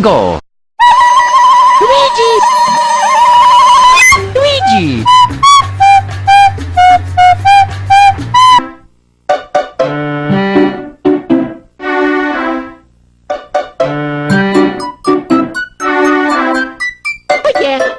Go. Luigi! Luigi! Oh, yeah!